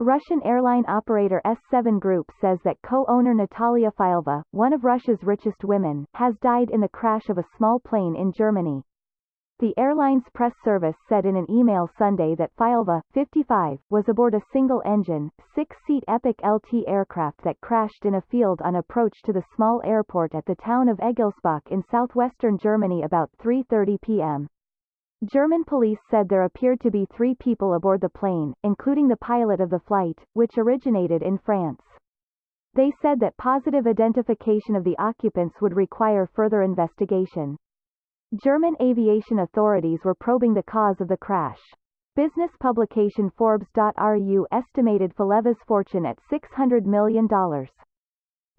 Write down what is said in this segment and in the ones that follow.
Russian airline operator S7 Group says that co-owner Natalia Fileva, one of Russia's richest women, has died in the crash of a small plane in Germany. The airline's press service said in an email Sunday that Fileva, 55, was aboard a single-engine, six-seat Epic LT aircraft that crashed in a field on approach to the small airport at the town of Egelsbach in southwestern Germany about 3.30 p.m. German police said there appeared to be three people aboard the plane, including the pilot of the flight, which originated in France. They said that positive identification of the occupants would require further investigation. German aviation authorities were probing the cause of the crash. Business publication Forbes.ru estimated Fileva's fortune at $600 million.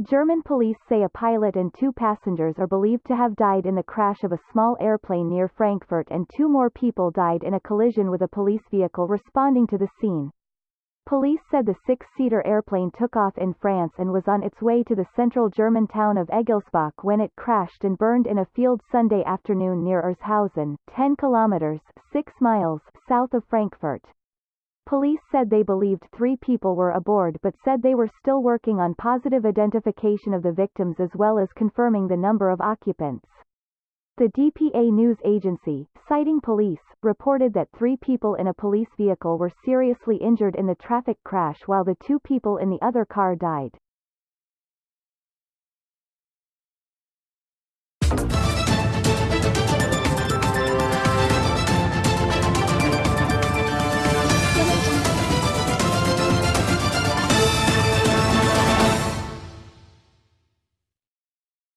German police say a pilot and two passengers are believed to have died in the crash of a small airplane near Frankfurt and two more people died in a collision with a police vehicle responding to the scene. Police said the six-seater airplane took off in France and was on its way to the central German town of Egelsbach when it crashed and burned in a field Sunday afternoon near Erzhausen, 10 kilometers 6 miles south of Frankfurt. Police said they believed three people were aboard but said they were still working on positive identification of the victims as well as confirming the number of occupants. The DPA news agency, citing police, reported that three people in a police vehicle were seriously injured in the traffic crash while the two people in the other car died.